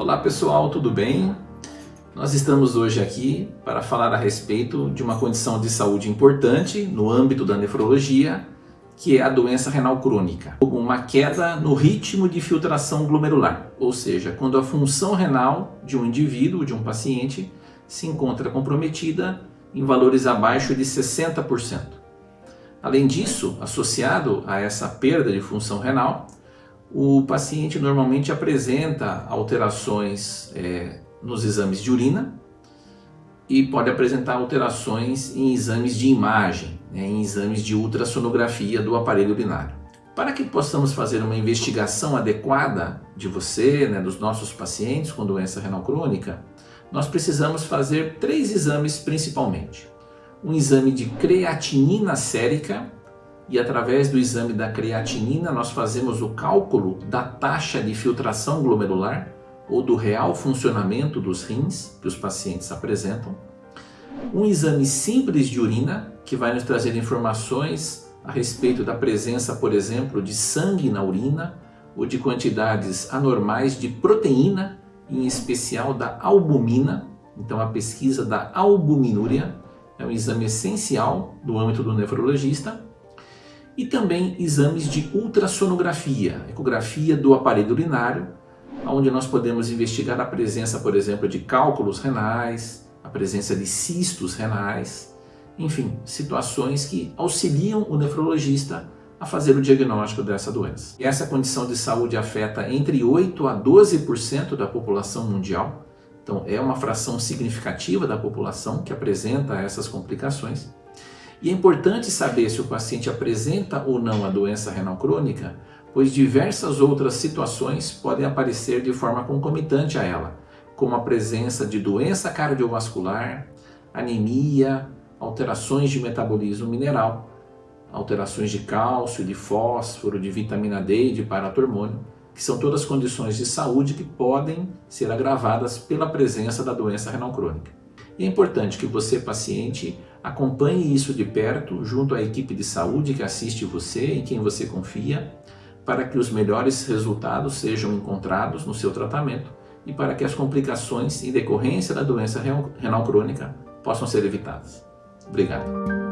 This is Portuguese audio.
Olá pessoal, tudo bem? Nós estamos hoje aqui para falar a respeito de uma condição de saúde importante no âmbito da nefrologia, que é a doença renal crônica. Uma queda no ritmo de filtração glomerular, ou seja, quando a função renal de um indivíduo, de um paciente, se encontra comprometida em valores abaixo de 60%. Além disso, associado a essa perda de função renal, o paciente normalmente apresenta alterações é, nos exames de urina e pode apresentar alterações em exames de imagem, né, em exames de ultrassonografia do aparelho urinário. Para que possamos fazer uma investigação adequada de você, né, dos nossos pacientes com doença renal crônica, nós precisamos fazer três exames principalmente. Um exame de creatinina sérica, e através do exame da creatinina nós fazemos o cálculo da taxa de filtração glomerular ou do real funcionamento dos rins que os pacientes apresentam. Um exame simples de urina que vai nos trazer informações a respeito da presença, por exemplo, de sangue na urina ou de quantidades anormais de proteína, em especial da albumina. Então a pesquisa da albuminúria é um exame essencial no âmbito do nefrologista e também exames de ultrassonografia, ecografia do aparelho urinário, onde nós podemos investigar a presença, por exemplo, de cálculos renais, a presença de cistos renais, enfim, situações que auxiliam o nefrologista a fazer o diagnóstico dessa doença. E essa condição de saúde afeta entre 8 a 12% da população mundial, então é uma fração significativa da população que apresenta essas complicações. E é importante saber se o paciente apresenta ou não a doença renal crônica, pois diversas outras situações podem aparecer de forma concomitante a ela, como a presença de doença cardiovascular, anemia, alterações de metabolismo mineral, alterações de cálcio, de fósforo, de vitamina D e de paratormônio, que são todas condições de saúde que podem ser agravadas pela presença da doença renal crônica. E é importante que você, paciente, acompanhe isso de perto junto à equipe de saúde que assiste você, em quem você confia, para que os melhores resultados sejam encontrados no seu tratamento e para que as complicações em decorrência da doença renal crônica possam ser evitadas. Obrigado.